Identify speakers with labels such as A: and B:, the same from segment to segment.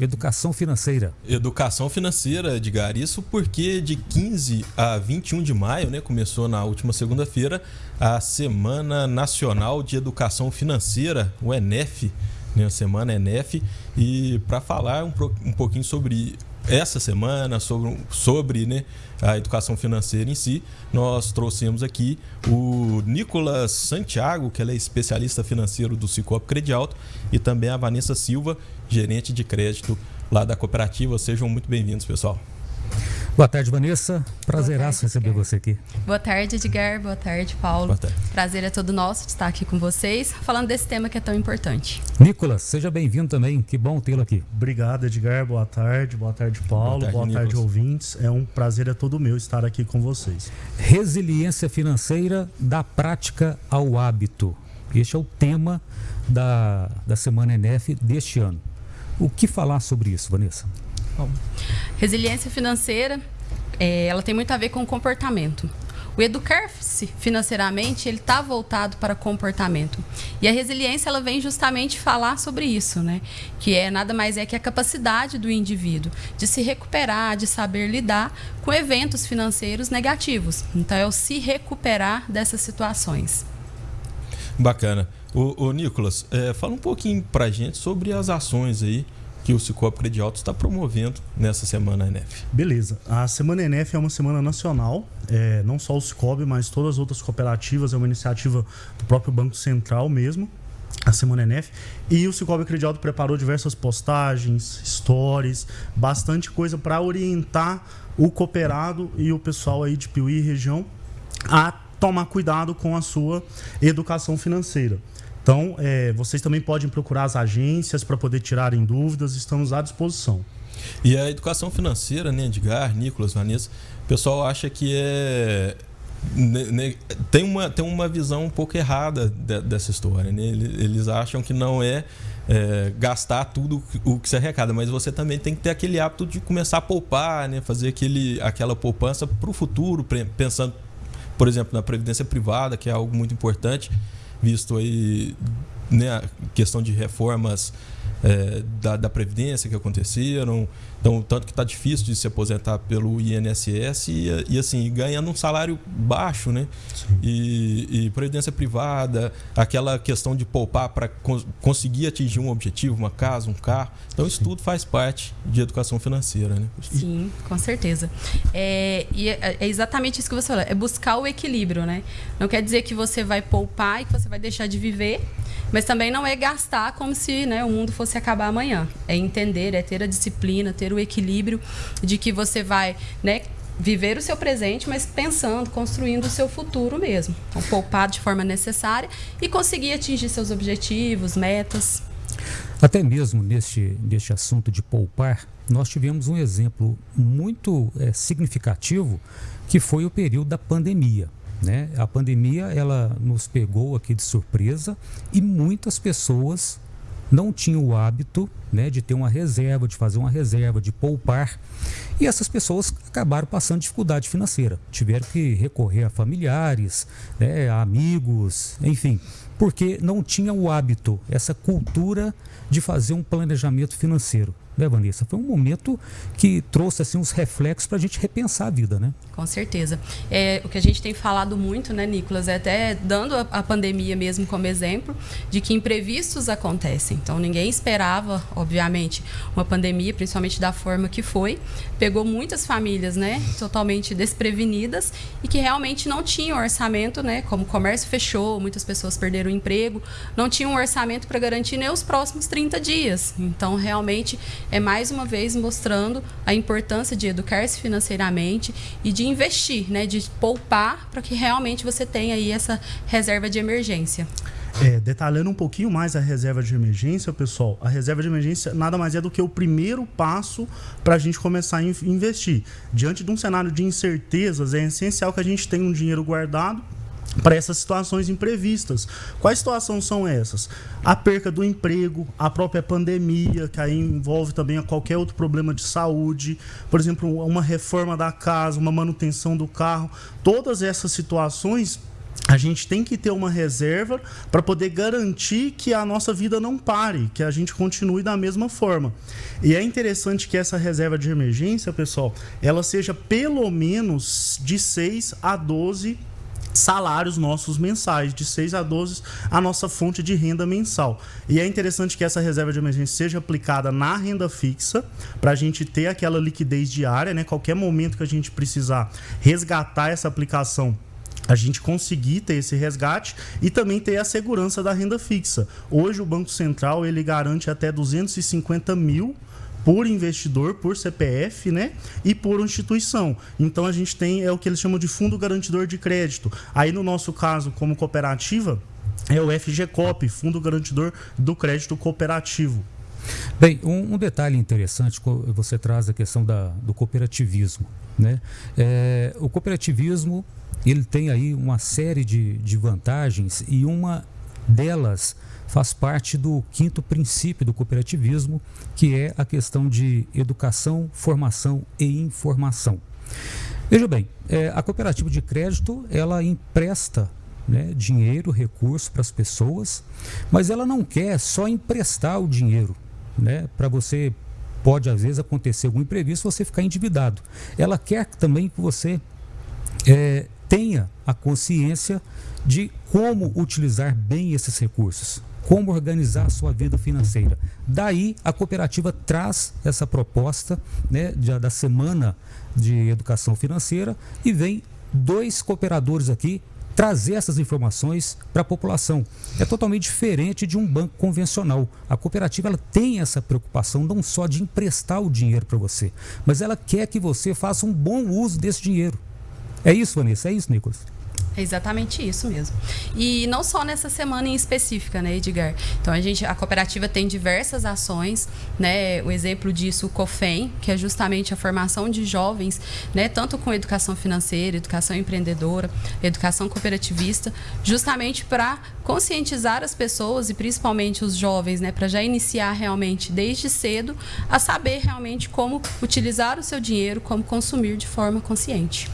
A: educação financeira.
B: Educação financeira, Edgar. Isso porque de 15 a 21 de maio, né, começou na última segunda-feira, a Semana Nacional de Educação Financeira, o ENEF, né, a Semana ENEF. E para falar um, um pouquinho sobre essa semana, sobre, sobre né, a educação financeira em si, nós trouxemos aqui o Nicolas Santiago, que é especialista financeiro do Cicobi Credialto, e também a Vanessa Silva, gerente de crédito lá da cooperativa. Sejam muito bem-vindos, pessoal.
A: Boa tarde, Vanessa. Prazeraço receber você aqui.
C: Boa tarde, Edgar. Boa tarde, Paulo. Boa tarde. Prazer é todo nosso de estar aqui com vocês, falando desse tema que é tão importante.
A: Nicolas, seja bem-vindo também. Que bom tê-lo aqui.
D: Obrigado, Edgar. Boa tarde. Boa tarde, Paulo. Boa tarde, Boa tarde ouvintes. É um prazer é todo meu estar aqui com vocês.
A: Resiliência financeira da prática ao hábito. Este é o tema da, da Semana ENEF deste ano. O que falar sobre isso, Vanessa?
C: Bom, resiliência financeira, é, ela tem muito a ver com comportamento. O educar-se financeiramente, ele está voltado para comportamento. E a resiliência, ela vem justamente falar sobre isso, né? Que é nada mais é que a capacidade do indivíduo de se recuperar, de saber lidar com eventos financeiros negativos. Então, é o se recuperar dessas situações.
B: Bacana. O, Nicolas, é, fala um pouquinho para gente sobre as ações aí que o Cicobi Credialto está promovendo nessa semana ENEF.
D: Beleza. A Semana ENEF é uma semana nacional, é, não só o Cicobi, mas todas as outras cooperativas, é uma iniciativa do próprio Banco Central mesmo, a Semana ENEF. E o Cicobi Credialto preparou diversas postagens, stories, bastante coisa para orientar o cooperado e o pessoal aí de Piuí região a tomar cuidado com a sua educação financeira. Então, é, vocês também podem procurar as agências para poder tirarem dúvidas, estamos à disposição.
B: E a educação financeira, né, Edgar, Nicolas, Vanessa, o pessoal acha que é. Tem, uma, tem uma visão um pouco errada de, dessa história. Né? Eles acham que não é, é, gastar tudo o que se arrecada, mas você também tem que ter aquele hábito de começar a poupar, né? fazer aquele, aquela poupança para o futuro, pensando, por exemplo, na previdência privada, que é algo muito importante visto aí né, a questão de reformas é, da, da, Previdência que aconteceram. Então, tanto que está difícil de se aposentar pelo INSS e, e assim, ganhando um salário baixo, né? E, e, Previdência privada, aquela questão de poupar para conseguir atingir um objetivo, uma casa, um carro. Então, isso tudo faz parte de educação financeira, né?
C: Sim, com certeza. É, e é, é exatamente isso que você falou, é buscar o equilíbrio, né? Não quer dizer que você vai poupar e que você vai deixar de viver, mas também não é gastar como se né, o mundo fosse acabar amanhã. É entender, é ter a disciplina, ter o equilíbrio de que você vai né, viver o seu presente, mas pensando, construindo o seu futuro mesmo. Então, poupar de forma necessária e conseguir atingir seus objetivos, metas.
A: Até mesmo neste, neste assunto de poupar, nós tivemos um exemplo muito é, significativo que foi o período da pandemia. Né? A pandemia ela nos pegou aqui de surpresa e muitas pessoas não tinham o hábito né, de ter uma reserva, de fazer uma reserva, de poupar. E essas pessoas acabaram passando dificuldade financeira. Tiveram que recorrer a familiares, né, a amigos, enfim, porque não tinham o hábito, essa cultura de fazer um planejamento financeiro né, Vanessa? Foi um momento que trouxe assim, uns reflexos para a gente repensar a vida, né?
C: Com certeza. É, o que a gente tem falado muito, né, Nicolas, é até dando a, a, pandemia mesmo como exemplo, de que imprevistos acontecem. Então, ninguém esperava, obviamente, uma pandemia, principalmente da forma que foi. Pegou muitas famílias, né, totalmente desprevenidas e que realmente não tinham orçamento, né, como o comércio fechou, muitas pessoas perderam o emprego, não tinham um orçamento para garantir nem os próximos 30 dias. Então, realmente, é mais uma vez mostrando a importância de educar-se financeiramente e de investir, né, de poupar para que realmente você tenha aí essa reserva de emergência.
D: É, detalhando um pouquinho mais a reserva de emergência, pessoal, a reserva de emergência nada mais é do que o primeiro passo para a gente começar a investir. Diante de um cenário de incertezas, é essencial que a gente tenha um dinheiro guardado para essas situações imprevistas. Quais situações são essas? A perca do emprego, a própria pandemia, que aí envolve também qualquer outro problema de saúde, por exemplo, uma reforma da casa, uma manutenção do carro. Todas essas situações a gente tem que ter uma reserva para poder garantir que a nossa vida não pare, que a gente continue da mesma forma. E é interessante que essa reserva de emergência, pessoal, ela seja pelo menos de 6 a 12 salários nossos mensais, de 6 a 12 a nossa fonte de renda mensal. E é interessante que essa reserva de emergência seja aplicada na renda fixa, para a gente ter aquela liquidez diária, né? Qualquer momento que a gente precisar resgatar essa aplicação a gente conseguir ter esse resgate e também ter a segurança da renda fixa. Hoje o Banco Central ele garante até 250 mil por investidor, por CPF, né? E por instituição. Então a gente tem é o que eles chamam de fundo garantidor de crédito. Aí no nosso caso, como cooperativa, é o FGCOP, Fundo Garantidor do Crédito Cooperativo.
A: Bem, um, um, detalhe interessante, você traz a questão da, do cooperativismo. Né? É, o cooperativismo ele tem aí uma série de, de vantagens e uma delas faz parte do quinto princípio do cooperativismo, que é a questão de educação, formação e informação. Veja bem, é, a cooperativa de crédito ela empresta né, dinheiro, recurso para as pessoas, mas ela não quer só emprestar o dinheiro né, para você. Pode às vezes acontecer algum imprevisto você ficar endividado. Ela quer também que você é, tenha a consciência de como utilizar bem esses recursos como organizar a sua vida financeira. Daí a cooperativa traz essa proposta né, da semana de educação financeira e vem dois cooperadores aqui trazer essas informações para a população. É totalmente diferente de um banco convencional. A cooperativa ela tem essa preocupação não só de emprestar o dinheiro para você, mas ela quer que você faça um bom uso desse dinheiro. É isso, Vanessa? É isso, Nicolas?
C: É exatamente isso mesmo. E não só nessa semana em específica, né, Edgar? Então a gente, a cooperativa tem diversas ações, né? O exemplo disso, o COFEM, que é justamente a formação de jovens, né, tanto com educação financeira, educação empreendedora, educação cooperativista, justamente para conscientizar as pessoas e principalmente os jovens, né, para já iniciar realmente desde cedo a saber realmente como utilizar o seu dinheiro, como consumir de forma consciente.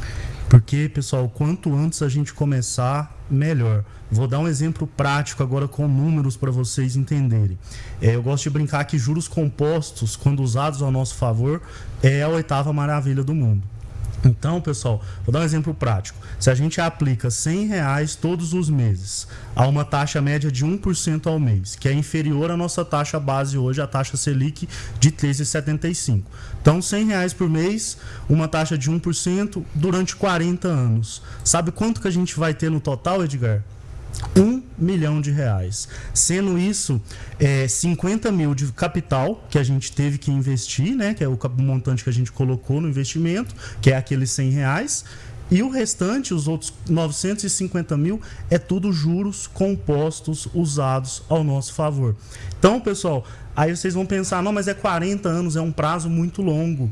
D: Porque, pessoal, quanto antes a gente começar, melhor. Vou dar um exemplo prático agora com números para vocês entenderem. É, eu gosto de brincar que juros compostos, quando usados ao nosso favor, é a oitava maravilha do mundo. Então, pessoal, vou dar um exemplo prático. Se a gente aplica 100 reais todos os meses a uma taxa média de 1% ao mês, que é inferior à nossa taxa base hoje, a taxa Selic de 13,75. Então, 100 reais por mês, uma taxa de 1% durante 40 anos. Sabe quanto que a gente vai ter no total, Edgar? Um milhão de reais. Sendo isso, é, 50 mil de capital que a gente teve que investir, né? Que é o montante que a gente colocou no investimento, que é aqueles 100 reais. E o restante, os outros 950 mil, é tudo juros compostos usados ao nosso favor. Então, pessoal, aí vocês vão pensar, não, mas é 40 anos, é um prazo muito longo.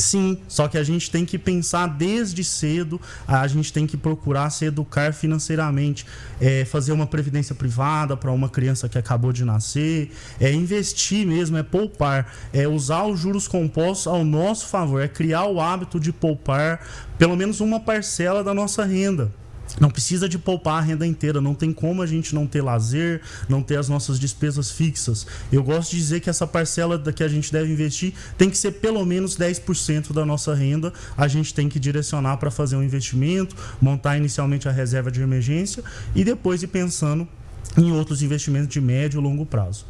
D: Sim, só que a gente tem que pensar desde cedo, a gente tem que procurar se educar financeiramente, é, fazer uma previdência privada para uma criança que acabou de nascer, é investir mesmo, é poupar, é usar os juros compostos ao nosso favor, é criar o hábito de poupar pelo menos uma parcela da nossa renda. Não precisa de poupar a renda inteira, não tem como a gente não ter lazer, não ter as nossas despesas fixas. Eu gosto de dizer que essa parcela que a gente deve investir tem que ser pelo menos 10% da nossa renda. A gente tem que direcionar para fazer um investimento, montar inicialmente a reserva de emergência e depois ir pensando em outros investimentos de médio e longo prazo.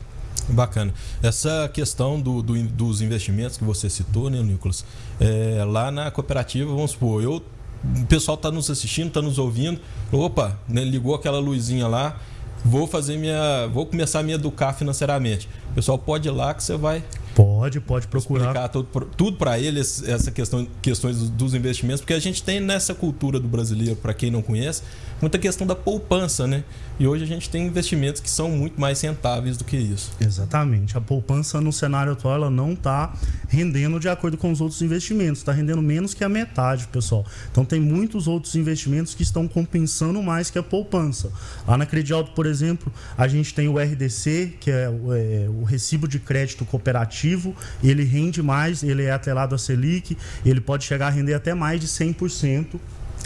B: Bacana. Essa questão do, do, dos investimentos que você citou, né, Nicolas? É, lá na cooperativa, vamos supor, eu o pessoal está nos assistindo, está nos ouvindo. Opa, né, ligou aquela luzinha lá. Vou fazer minha. Vou começar a me educar financeiramente. O pessoal pode ir lá que você vai.
D: Pode, pode procurar.
B: Explicar tudo, tudo para eles, essa questão, questões dos investimentos, porque a gente tem nessa cultura do brasileiro, para quem não conhece, muita questão da poupança, né? E hoje a gente tem investimentos que são muito mais rentáveis do que isso.
D: Exatamente. A poupança no cenário atual ela não está rendendo de acordo com os outros investimentos, está rendendo menos que a metade, pessoal. Então tem muitos outros investimentos que estão compensando mais que a poupança. Lá na Credialto, por exemplo, a gente tem o RDC, que é o, é o recibo de crédito cooperativo, ele rende mais, ele é atrelado à Selic, ele pode chegar a render até mais de 100%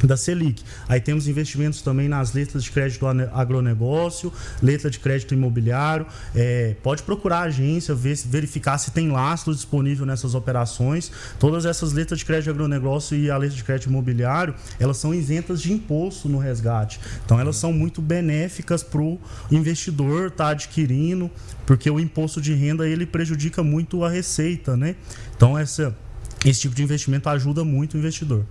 D: da Selic. Aí temos investimentos também nas letras de crédito agronegócio, letra de crédito imobiliário. É, pode procurar a agência, ver, verificar se tem lastro disponível nessas operações. Todas essas letras de crédito agronegócio e a letra de crédito imobiliário, elas são isentas de imposto no resgate. Então elas são muito benéficas para o investidor estar tá adquirindo, porque o imposto de renda ele prejudica muito a receita, né? Então essa esse tipo de investimento ajuda muito o investidor.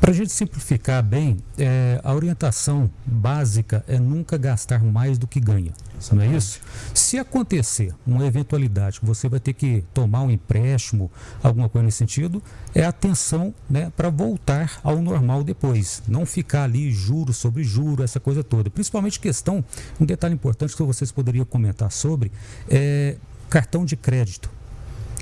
A: Para a gente simplificar bem, é, a orientação básica é nunca gastar mais do que ganha. Exatamente. Não é isso? Se acontecer uma eventualidade que você vai ter que tomar um empréstimo, alguma coisa nesse sentido, é atenção né, para voltar ao normal depois. Não ficar ali juro sobre juro, essa coisa toda. Principalmente questão, um detalhe importante que vocês poderiam comentar sobre, é cartão de crédito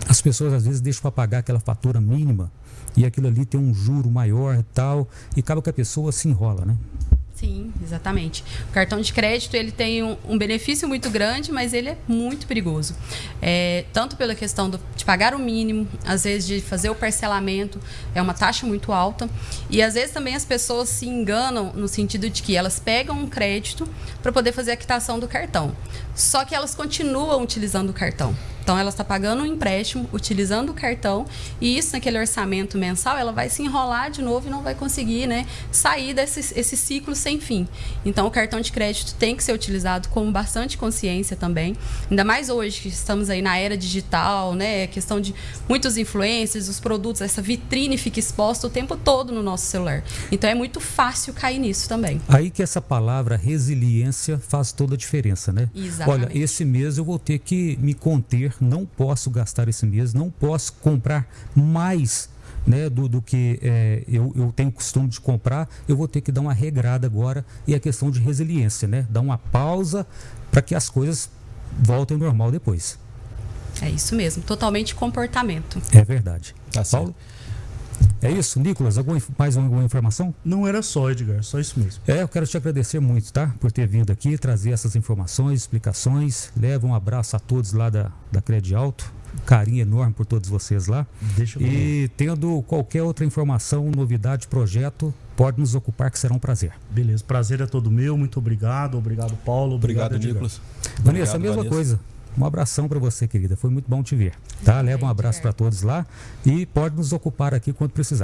A: as pessoas às vezes deixam para pagar aquela fatura mínima e aquilo ali tem um juro maior e tal, e acaba que a pessoa se enrola, né?
C: Sim, exatamente. O cartão de crédito ele tem um, um benefício muito grande, mas ele é muito perigoso. É, tanto pela questão do, de pagar o mínimo, às vezes de fazer o parcelamento, é uma taxa muito alta. E às vezes também as pessoas se enganam no sentido de que elas pegam um crédito para poder fazer a quitação do cartão. Só que elas continuam utilizando o cartão. Então ela está pagando um empréstimo, utilizando o cartão, e isso naquele orçamento mensal, ela vai se enrolar de novo e não vai conseguir né, sair desse esse ciclo sem fim. Então o cartão de crédito tem que ser utilizado com bastante consciência também. Ainda mais hoje que estamos aí na era digital, né? Questão de muitos influencers, os produtos, essa vitrine fica exposta o tempo todo no nosso celular. Então é muito fácil cair nisso também.
A: Aí que essa palavra resiliência faz toda a diferença, né?
C: Exatamente.
A: Olha, esse mês eu vou ter que me conter não posso gastar esse mês, não posso comprar mais né, do, do que é, eu, eu tenho costume de comprar, eu vou ter que dar uma regrada agora e a questão de resiliência, né? Dar uma pausa para que as coisas voltem ao normal depois.
C: É isso mesmo, totalmente comportamento.
A: É verdade. Tá Paulo? É isso, Nicolas? Alguma, mais alguma informação?
D: Não era só, Edgar, só isso mesmo.
A: É, eu quero te agradecer muito, tá? Por ter vindo aqui, trazer essas informações, explicações. Leva um abraço a todos lá da, da Cred Alto. Carinho enorme por todos vocês lá.
D: Deixa eu
A: E tendo qualquer outra informação, novidade, projeto, pode nos ocupar, que será um prazer.
D: Beleza, prazer é todo meu. Muito obrigado. Obrigado, Paulo.
B: Obrigado, obrigado Nicolas.
A: Vanessa, a mesma Vanessa. coisa. Um abração para você, querida. Foi muito bom te ver. Tá? Leva um abraço para todos lá e pode nos ocupar aqui quando precisar.